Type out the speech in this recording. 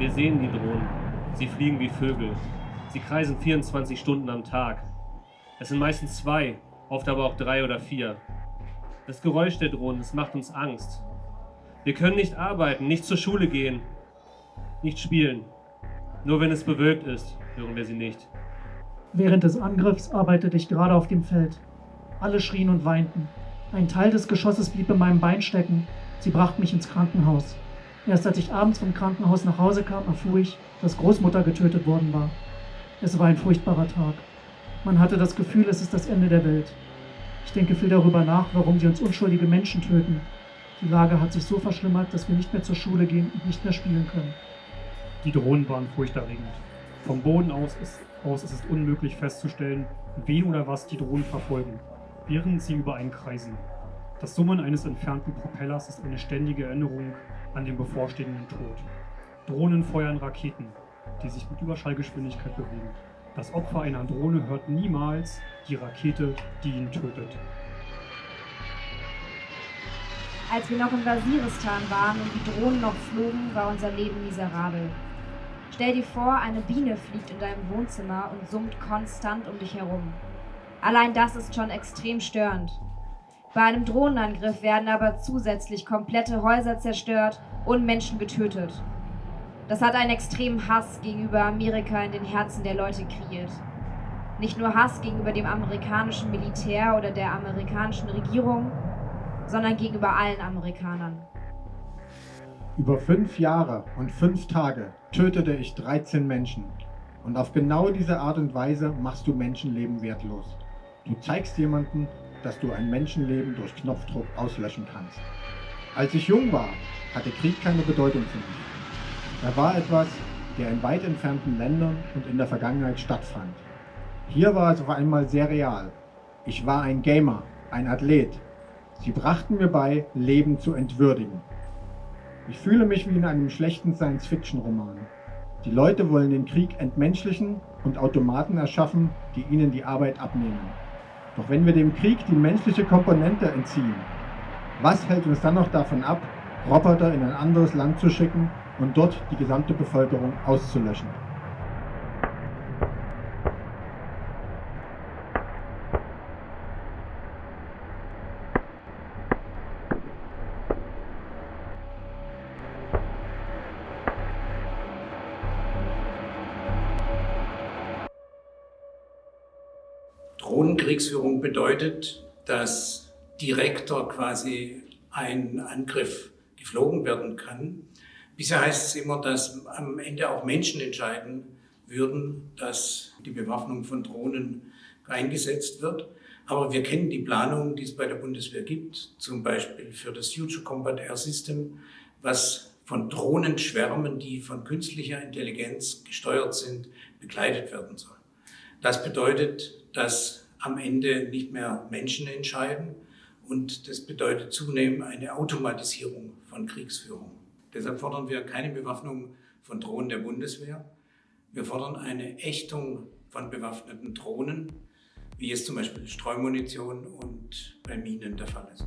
Wir sehen die Drohnen. Sie fliegen wie Vögel. Sie kreisen 24 Stunden am Tag. Es sind meistens zwei, oft aber auch drei oder vier. Das Geräusch der Drohnen, es macht uns Angst. Wir können nicht arbeiten, nicht zur Schule gehen, nicht spielen. Nur wenn es bewölkt ist, hören wir sie nicht. Während des Angriffs arbeitete ich gerade auf dem Feld. Alle schrien und weinten. Ein Teil des Geschosses blieb in meinem Bein stecken. Sie brachten mich ins Krankenhaus. Erst als ich abends vom Krankenhaus nach Hause kam, erfuhr ich, dass Großmutter getötet worden war. Es war ein furchtbarer Tag. Man hatte das Gefühl, es ist das Ende der Welt. Ich denke viel darüber nach, warum sie uns unschuldige Menschen töten. Die Lage hat sich so verschlimmert, dass wir nicht mehr zur Schule gehen und nicht mehr spielen können. Die Drohnen waren furchterregend. Vom Boden aus ist, aus ist es unmöglich festzustellen, wen oder was die Drohnen verfolgen, während sie über einen kreisen. Das Summen eines entfernten Propellers ist eine ständige Erinnerung an den bevorstehenden Tod. Drohnen feuern Raketen, die sich mit Überschallgeschwindigkeit bewegen. Das Opfer einer Drohne hört niemals die Rakete, die ihn tötet. Als wir noch in Waziristan waren und die Drohnen noch flogen, war unser Leben miserabel. Stell dir vor, eine Biene fliegt in deinem Wohnzimmer und summt konstant um dich herum. Allein das ist schon extrem störend. Bei einem Drohnenangriff werden aber zusätzlich komplette Häuser zerstört und Menschen getötet. Das hat einen extremen Hass gegenüber Amerika in den Herzen der Leute kreiert. Nicht nur Hass gegenüber dem amerikanischen Militär oder der amerikanischen Regierung, sondern gegenüber allen Amerikanern. Über fünf Jahre und fünf Tage tötete ich 13 Menschen. Und auf genau diese Art und Weise machst du Menschenleben wertlos. Du zeigst jemanden, dass du ein Menschenleben durch Knopfdruck auslöschen kannst. Als ich jung war, hatte Krieg keine Bedeutung für mich. Er war etwas, der in weit entfernten Ländern und in der Vergangenheit stattfand. Hier war es auf einmal sehr real. Ich war ein Gamer, ein Athlet. Sie brachten mir bei, Leben zu entwürdigen. Ich fühle mich wie in einem schlechten Science-Fiction-Roman. Die Leute wollen den Krieg entmenschlichen und Automaten erschaffen, die ihnen die Arbeit abnehmen. Doch wenn wir dem Krieg die menschliche Komponente entziehen, was hält uns dann noch davon ab, Roboter in ein anderes Land zu schicken und dort die gesamte Bevölkerung auszulöschen. Drohnenkriegsführung bedeutet, dass direkter quasi ein Angriff geflogen werden kann, Bisher heißt es immer, dass am Ende auch Menschen entscheiden würden, dass die Bewaffnung von Drohnen eingesetzt wird. Aber wir kennen die Planungen, die es bei der Bundeswehr gibt, zum Beispiel für das Future Combat Air System, was von Drohnenschwärmen, die von künstlicher Intelligenz gesteuert sind, begleitet werden soll. Das bedeutet, dass am Ende nicht mehr Menschen entscheiden und das bedeutet zunehmend eine Automatisierung von Kriegsführung. Deshalb fordern wir keine Bewaffnung von Drohnen der Bundeswehr. Wir fordern eine Ächtung von bewaffneten Drohnen, wie es zum Beispiel Streumunition und bei Minen der Fall ist.